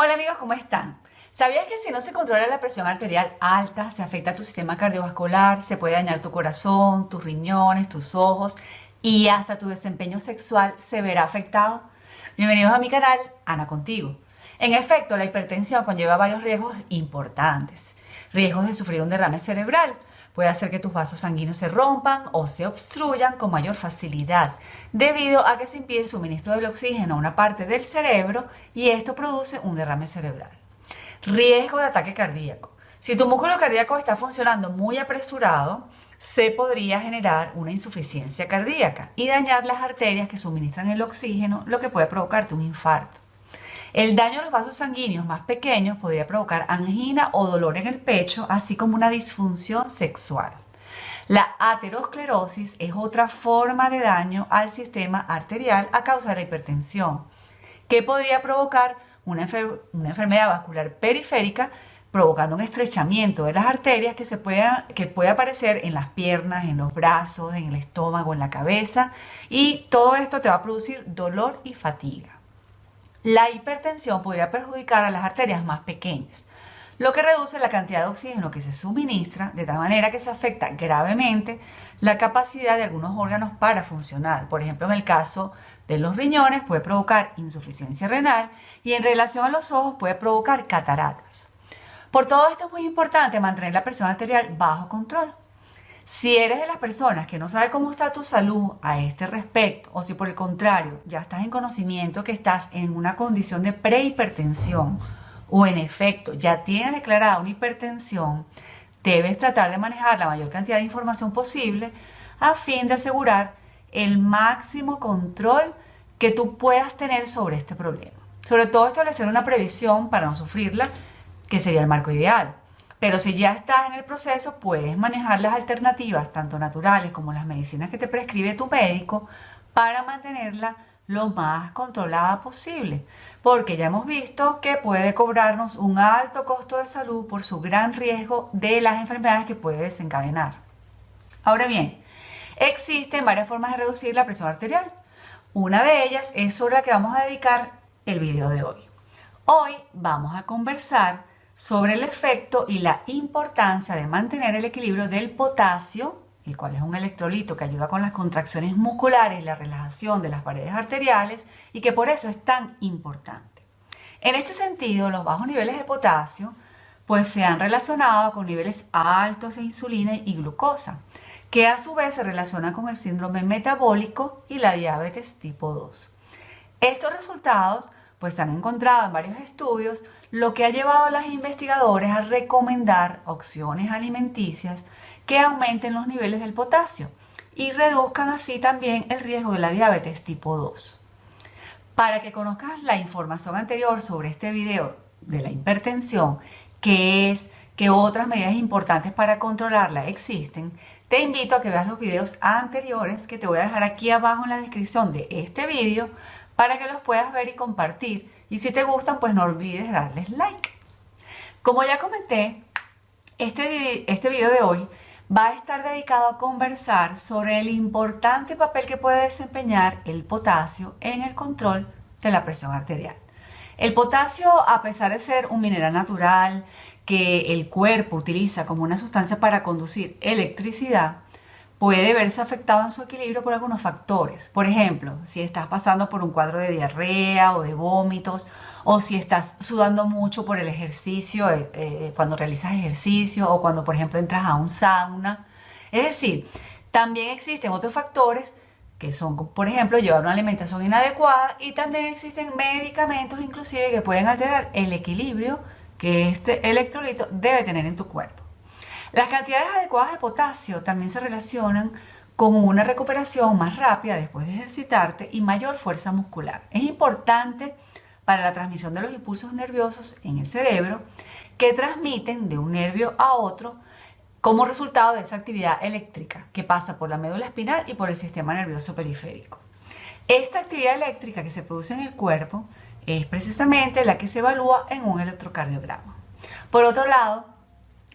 Hola amigos, ¿cómo están? ¿Sabías que si no se controla la presión arterial alta, se afecta a tu sistema cardiovascular, se puede dañar tu corazón, tus riñones, tus ojos y hasta tu desempeño sexual se verá afectado? Bienvenidos a mi canal, Ana Contigo. En efecto, la hipertensión conlleva varios riesgos importantes. Riesgos de sufrir un derrame cerebral, Puede hacer que tus vasos sanguíneos se rompan o se obstruyan con mayor facilidad, debido a que se impide el suministro del oxígeno a una parte del cerebro y esto produce un derrame cerebral. Riesgo de ataque cardíaco. Si tu músculo cardíaco está funcionando muy apresurado, se podría generar una insuficiencia cardíaca y dañar las arterias que suministran el oxígeno, lo que puede provocarte un infarto. El daño a los vasos sanguíneos más pequeños podría provocar angina o dolor en el pecho, así como una disfunción sexual. La aterosclerosis es otra forma de daño al sistema arterial a causa de la hipertensión, que podría provocar una, enfermedad vascular periférica, provocando un estrechamiento de las arterias que, se que puede aparecer en las piernas, en los brazos, en el estómago, en la cabeza, y todo esto te va a producir dolor y fatiga. La hipertensión podría perjudicar a las arterias más pequeñas, lo que reduce la cantidad de oxígeno que se suministra de tal manera que se afecta gravemente la capacidad de algunos órganos para funcionar. Por ejemplo, en el caso de los riñones puede provocar insuficiencia renal y en relación a los ojos puede provocar cataratas. Por todo esto es muy importante mantener la presión arterial bajo control. Si eres de las personas que no sabe cómo está tu salud a este respecto, o si por el contrario ya estás en conocimiento que estás en una condición de prehipertensión, o en efecto ya tienes declarada una hipertensión, debes tratar de manejar la mayor cantidad de información posible a fin de asegurar el máximo control que tú puedas tener sobre este problema. Sobre todo establecer una previsión para no sufrirla, que sería el marco ideal. Pero si ya estás en el proceso, puedes manejar las alternativas, tanto naturales como las medicinas que te prescribe tu médico, para mantenerla lo más controlada posible, porque ya hemos visto que puede cobrarnos un alto costo de salud por su gran riesgo de las enfermedades que puede desencadenar. Ahora bien, existen varias formas de reducir la presión arterial. Una de ellas es sobre la que vamos a dedicar el video de hoy. Hoy vamos a conversar sobre el efecto y la importancia de mantener el equilibrio del potasio, el cual es un electrolito que ayuda con las contracciones musculares y la relajación de las paredes arteriales y que por eso es tan importante. En este sentido, los bajos niveles de potasio pues se han relacionado con niveles altos de insulina y glucosa, que a su vez se relaciona con el síndrome metabólico y la diabetes tipo 2. Estos resultados pues se han encontrado en varios estudios, lo que ha llevado a los investigadores a recomendar opciones alimenticias que aumenten los niveles del potasio y reduzcan así también el riesgo de la diabetes tipo 2. Para que conozcas la información anterior sobre este video de la hipertensión, que es que otras medidas importantes para controlarla existen, te invito a que veas los videos anteriores que te voy a dejar aquí abajo en la descripción de este video para que los puedas ver y compartir. Y si te gustan, pues no olvides darles like. Como ya comenté, este, este video de hoy va a estar dedicado a conversar sobre el importante papel que puede desempeñar el potasio en el control de la presión arterial. El potasio, a pesar de ser un mineral natural que el cuerpo utiliza como una sustancia para conducir electricidad, puede verse afectado en su equilibrio por algunos factores. Por ejemplo, si estás pasando por un cuadro de diarrea o de vómitos, o si estás sudando mucho por el ejercicio, eh, eh, cuando realizas ejercicio, o cuando, por ejemplo, entras a un sauna. Es decir, también existen otros factores que son, por ejemplo, llevar una alimentación inadecuada y también existen medicamentos inclusive que pueden alterar el equilibrio que este electrolito debe tener en tu cuerpo. Las cantidades adecuadas de potasio también se relacionan con una recuperación más rápida después de ejercitarte y mayor fuerza muscular. Es importante para la transmisión de los impulsos nerviosos en el cerebro que transmiten de un nervio a otro como resultado de esa actividad eléctrica que pasa por la médula espinal y por el sistema nervioso periférico. Esta actividad eléctrica que se produce en el cuerpo es precisamente la que se evalúa en un electrocardiograma. Por otro lado,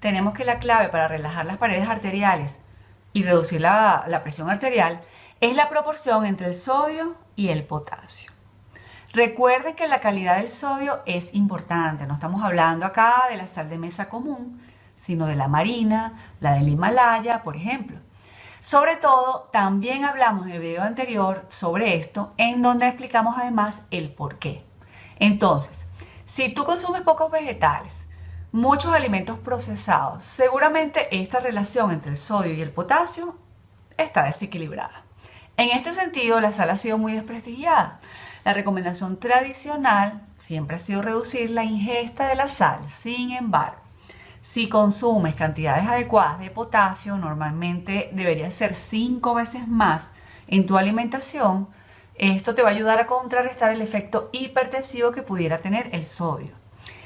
tenemos que la clave para relajar las paredes arteriales y reducir la, presión arterial es la proporción entre el sodio y el potasio. Recuerden que la calidad del sodio es importante. No estamos hablando acá de la sal de mesa común, sino de la marina, la del Himalaya, por ejemplo. Sobre todo, también hablamos en el video anterior sobre esto, en donde explicamos además el por qué. Entonces, si tú consumes pocos vegetales, muchos alimentos procesados, seguramente esta relación entre el sodio y el potasio está desequilibrada. En este sentido, la sal ha sido muy desprestigiada. La recomendación tradicional siempre ha sido reducir la ingesta de la sal. Sin embargo, si consumes cantidades adecuadas de potasio, normalmente debería ser cinco veces más en tu alimentación. Esto te va a ayudar a contrarrestar el efecto hipertensivo que pudiera tener el sodio.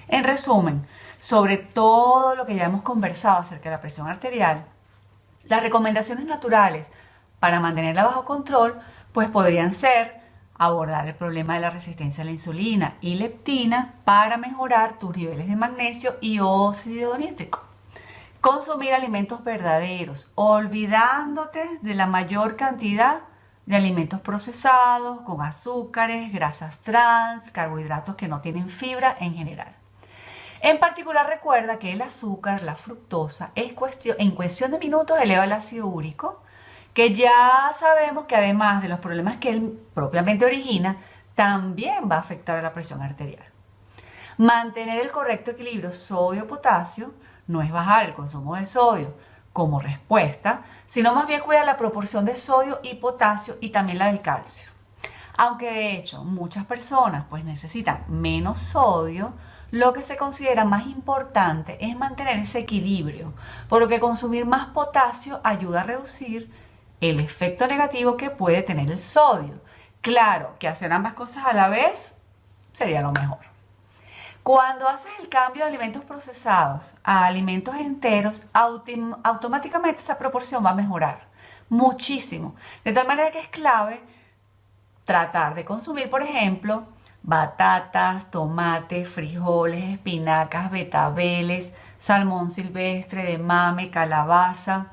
En resumen, sobre todo lo que ya hemos conversado acerca de la presión arterial, las recomendaciones naturales para mantenerla bajo control, pues podrían ser abordar el problema de la resistencia a la insulina y leptina para mejorar tus niveles de magnesio y óxido nítrico. Consumir alimentos verdaderos, olvidándote de la mayor cantidad de alimentos procesados con azúcares, grasas trans, carbohidratos que no tienen fibra en general. En particular recuerda que el azúcar, la fructosa, es cuestión, en cuestión de minutos eleva el ácido úrico, que ya sabemos que además de los problemas que él propiamente origina, también va a afectar a la presión arterial. Mantener el correcto equilibrio sodio-potasio no es bajar el consumo de sodio como respuesta, sino más bien cuidar la proporción de sodio y potasio y también la del calcio. Aunque de hecho muchas personas pues necesitan menos sodio, lo que se considera más importante es mantener ese equilibrio, por lo que consumir más potasio ayuda a reducir el efecto negativo que puede tener el sodio. Claro que hacer ambas cosas a la vez sería lo mejor. Cuando haces el cambio de alimentos procesados a alimentos enteros, automáticamente esa proporción va a mejorar muchísimo. De tal manera que es clave tratar de consumir, por ejemplo, batatas, tomates, frijoles, espinacas, betabeles, salmón silvestre de mame, calabaza,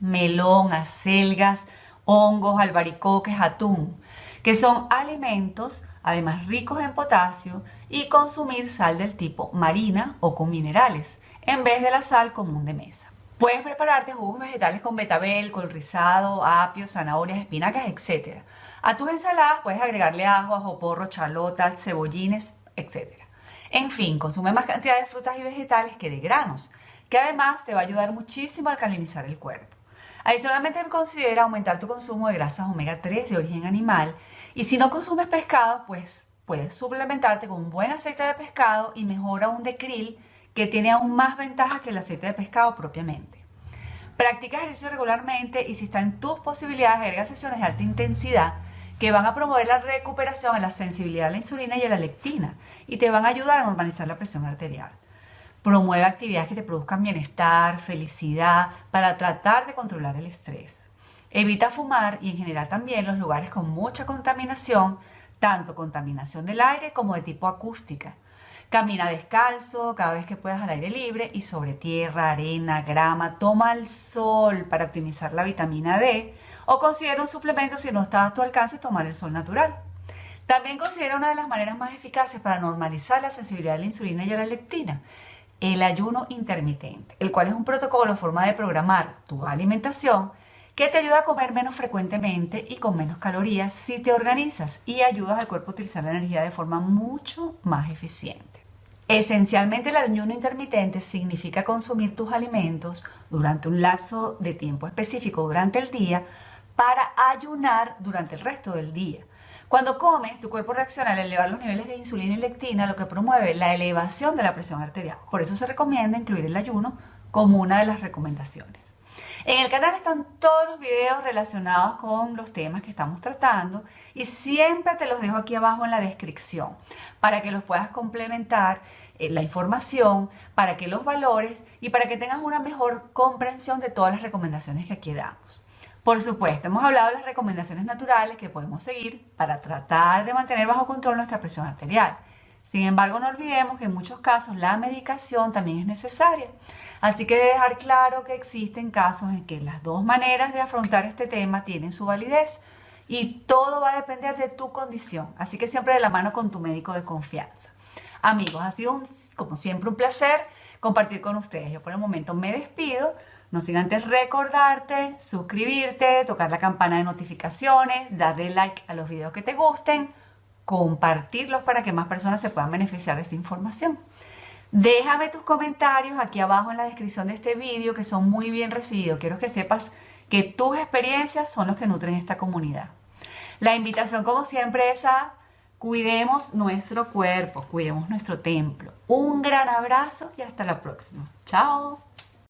melón, acelgas, hongos, albaricoques, atún, que son alimentos además ricos en potasio y consumir sal del tipo marina o con minerales, en vez de la sal común de mesa. Puedes prepararte jugos vegetales con betabel, col rizado, apio, zanahorias, espinacas, etc. A tus ensaladas puedes agregarle ajo, ajo porro, chalotas, cebollines, etc. En fin, consume más cantidad de frutas y vegetales que de granos, que además te va a ayudar muchísimo a alcalinizar el cuerpo. Adicionalmente considera aumentar tu consumo de grasas omega 3 de origen animal y si no consumes pescado, pues puedes suplementarte con un buen aceite de pescado y mejora un de krill que tiene aún más ventajas que el aceite de pescado propiamente. Practica ejercicio regularmente y si está en tus posibilidades, agrega sesiones de alta intensidad que van a promover la recuperación en la sensibilidad a la insulina y a la lectina y te van a ayudar a normalizar la presión arterial. Promueve actividades que te produzcan bienestar, felicidad, para tratar de controlar el estrés. Evita fumar y en general también los lugares con mucha contaminación, tanto contaminación del aire como de tipo acústica. Camina descalzo cada vez que puedas al aire libre y sobre tierra, arena, grama. Toma el sol para optimizar la vitamina D o considera un suplemento si no está a tu alcance tomar el sol natural. También considera una de las maneras más eficaces para normalizar la sensibilidad a la insulina y a la leptina el ayuno intermitente, el cual es un protocolo, forma de programar tu alimentación que te ayuda a comer menos frecuentemente y con menos calorías si te organizas y ayudas al cuerpo a utilizar la energía de forma mucho más eficiente. Esencialmente el ayuno intermitente significa consumir tus alimentos durante un lapso de tiempo específico durante el día para ayunar durante el resto del día. Cuando comes, tu cuerpo reacciona al elevar los niveles de insulina y lectina, lo que promueve la elevación de la presión arterial. Por eso se recomienda incluir el ayuno como una de las recomendaciones. En el canal están todos los videos relacionados con los temas que estamos tratando y siempre te los dejo aquí abajo en la descripción para que los puedas complementar eh, la información, para que los valores y para que tengas una mejor comprensión de todas las recomendaciones que aquí damos. Por supuesto, hemos hablado de las recomendaciones naturales que podemos seguir para tratar de mantener bajo control nuestra presión arterial. Sin embargo, no olvidemos que en muchos casos la medicación también es necesaria. Así que dejar claro que existen casos en que las dos maneras de afrontar este tema tienen su validez y todo va a depender de tu condición. Así que siempre de la mano con tu médico de confianza. Amigos, ha sido como siempre un placer compartir con ustedes. Yo por el momento me despido. No sin antes recordarte, suscribirte, tocar la campana de notificaciones, darle like a los videos que te gusten, compartirlos para que más personas se puedan beneficiar de esta información. Déjame tus comentarios aquí abajo en la descripción de este video que son muy bien recibidos. Quiero que sepas que tus experiencias son los que nutren esta comunidad. La invitación como siempre es a cuidemos nuestro cuerpo, cuidemos nuestro templo. Un gran abrazo y hasta la próxima. Chao.